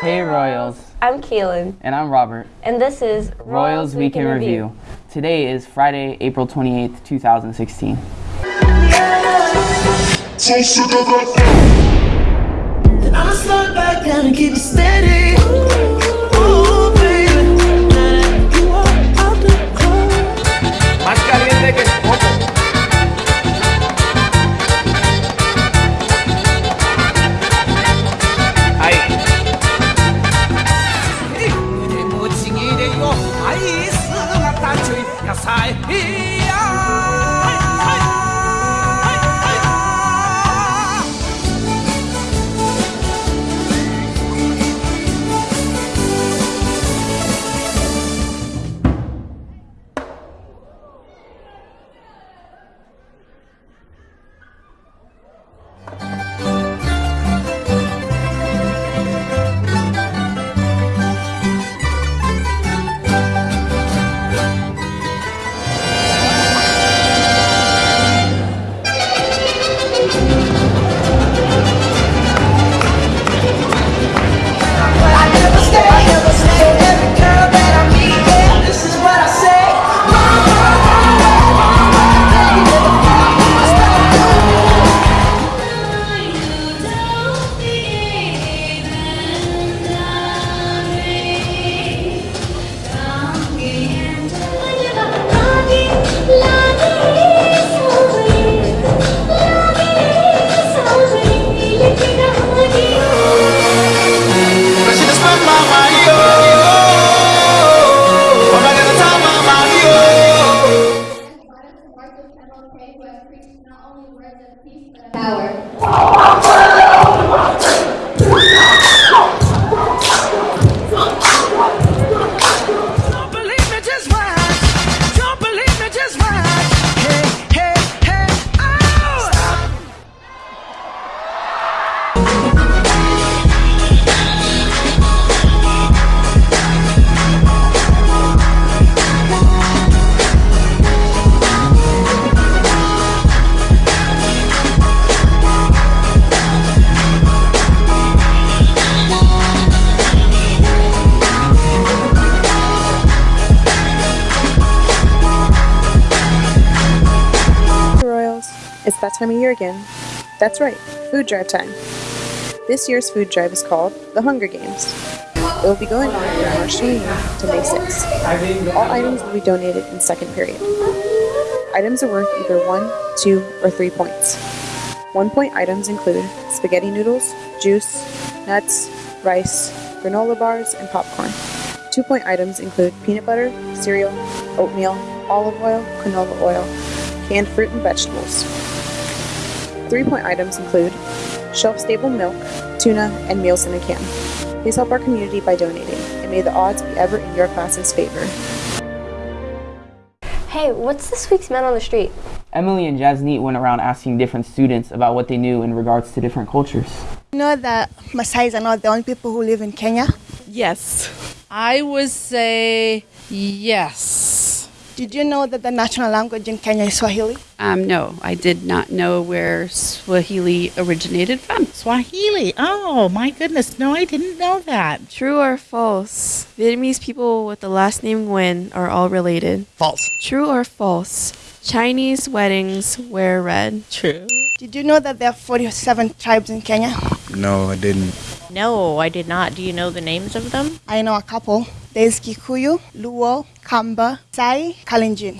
Hey Royals, I'm Keelan, and I'm Robert. and this is Royals Weekend Review. Today is Friday, April 28th, 2016. So sick of. Then I'ma slide back down and keep it steady. Power. It's that time of year again. That's right, food drive time. This year's food drive is called the Hunger Games. It will be going on from March 29th to May 6th. All items will be donated in second period. Items are worth either one, two, or three points. One point items include spaghetti noodles, juice, nuts, rice, granola bars, and popcorn. Two point items include peanut butter, cereal, oatmeal, olive oil, canola oil, canned fruit and vegetables. Three point items include shelf stable milk, tuna, and meals in a can. Please help our community by donating, and may the odds be ever in your class's favor. Hey, what's this week's Man on the Street? Emily and Jasneet went around asking different students about what they knew in regards to different cultures. You know that Maasais are not the only people who live in Kenya? Yes. I would say yes. Did you know that the national language in Kenya is Swahili? Um, no, I did not know where Swahili originated from. Swahili. Oh my goodness. No, I didn't know that. True or false? Vietnamese people with the last name Nguyen are all related. False. True or false? Chinese weddings wear red. True. Did you know that there are 47 tribes in Kenya? No, I didn't. No, I did not. Do you know the names of them? I know a couple. There's Kikuyu, Luo, Kamba, Sai, Kalenjin.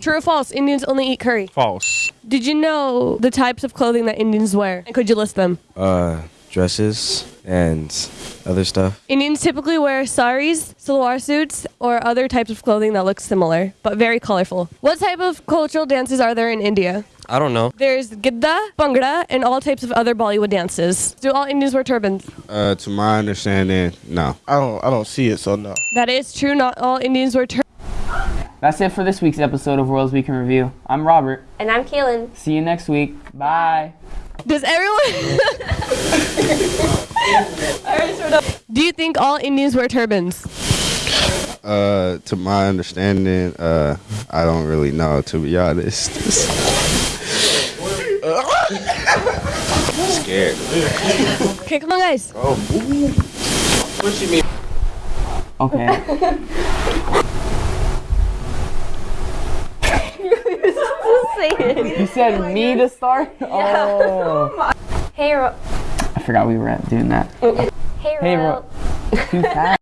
True or false? Indians only eat curry. False. Did you know the types of clothing that Indians wear? And could you list them? Uh, dresses and other stuff. Indians typically wear saris, salwar suits, or other types of clothing that look similar, but very colorful. What type of cultural dances are there in India? I don't know. There's Gidda, Bhangra, and all types of other Bollywood dances. Do all Indians wear turbans? Uh, to my understanding, no. I don't. I don't see it, so no. That is true. Not all Indians wear turbans. That's it for this week's episode of Royals Week in Review. I'm Robert. And I'm Keelan. See you next week. Bye. Does everyone? Alright, sort of. Do you think all Indians wear turbans? Uh, to my understanding, uh, I don't really know. To be honest. Scared. Okay, come on, guys. Oh. What she mean? Okay. you said me to start? Oh. Hey, Ro- I forgot we were at doing that. hey, Hey, Ro- Ro- Too fast.